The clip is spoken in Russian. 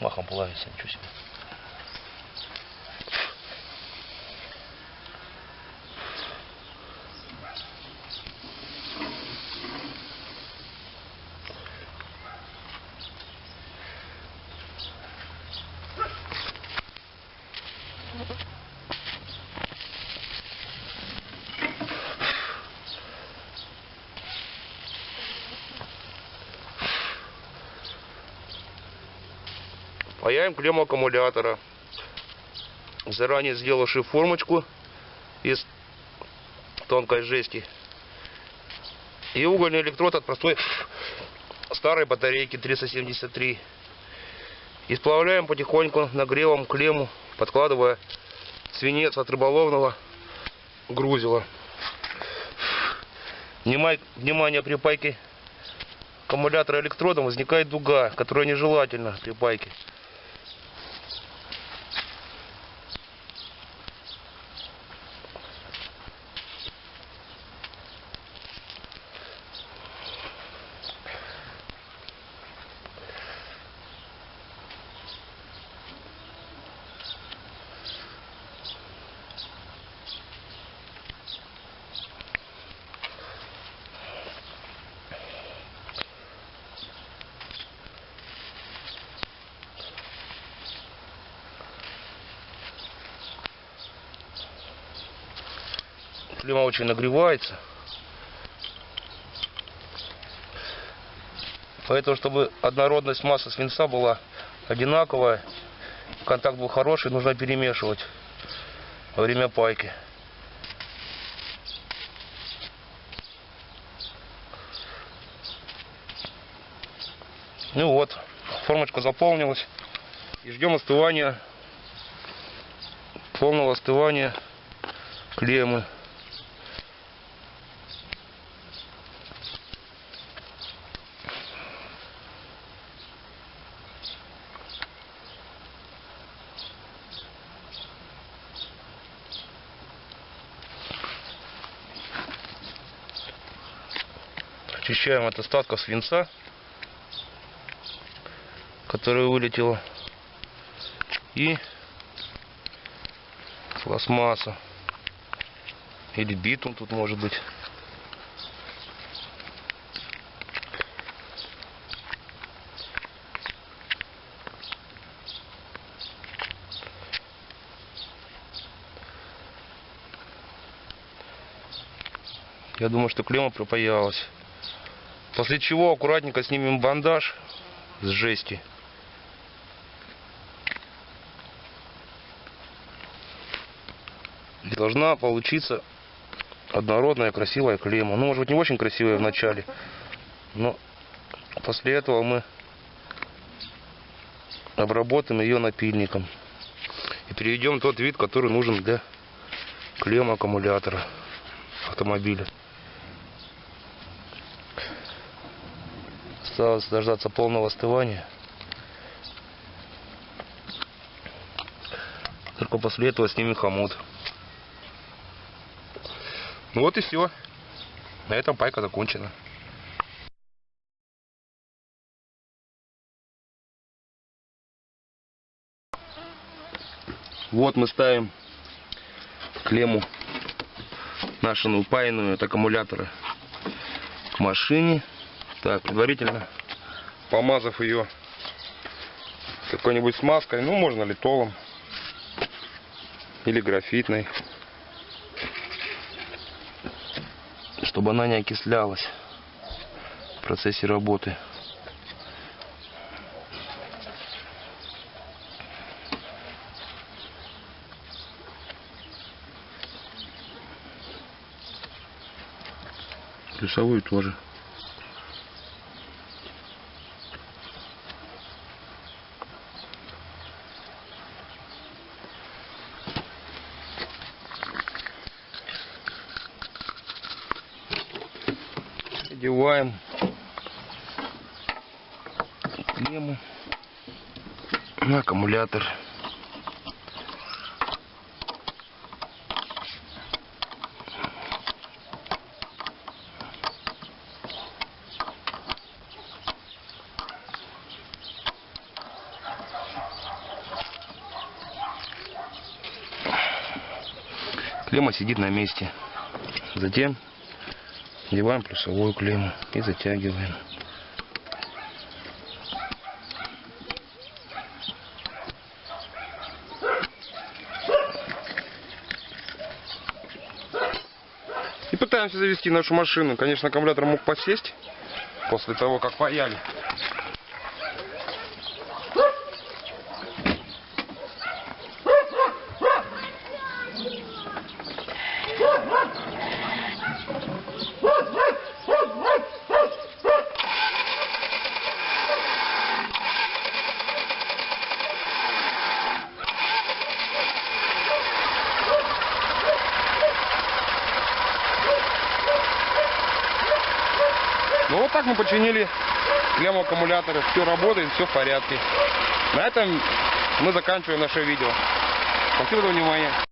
Махом плавится, ничего себе. Паяем клемму аккумулятора. Заранее сделавши формочку из тонкой жести. И угольный электрод от простой старой батарейки 373. И сплавляем потихоньку нагревом клемму, подкладывая свинец от рыболовного грузила. Внимание при пайке аккумулятора электродом возникает дуга, которая нежелательна при пайке. Клемма очень нагревается. Поэтому, чтобы однородность массы свинца была одинаковая, контакт был хороший, нужно перемешивать во время пайки. Ну вот, формочка заполнилась. И ждем остывания, полного остывания клеммы. Очищаем от остатков свинца, которое вылетело. И пластмасса. Или битум тут может быть. Я думаю, что клемма пропаялась. После чего аккуратненько снимем бандаж с жести. Должна получиться однородная красивая клемма. Ну, может быть, не очень красивая в начале, но после этого мы обработаем ее напильником. И переведем тот вид, который нужен для клеммы аккумулятора автомобиля. Осталось дождаться полного остывания. Только после этого снимем хомут. Ну вот и все. На этом пайка закончена. Вот мы ставим клемму нашу упаянную от аккумулятора к машине. Так, предварительно помазав ее какой-нибудь смазкой, ну можно литолом или графитной, чтобы она не окислялась в процессе работы. Плюсовую тоже. надеваем клемму на аккумулятор. Клемма сидит на месте. Затем надеваем плюсовую клемму и затягиваем. И пытаемся завести нашу машину. Конечно, аккумулятор мог посесть после того, как паяли. Ну вот так мы починили клемму аккумулятора. Все работает, все в порядке. На этом мы заканчиваем наше видео. Спасибо за внимание.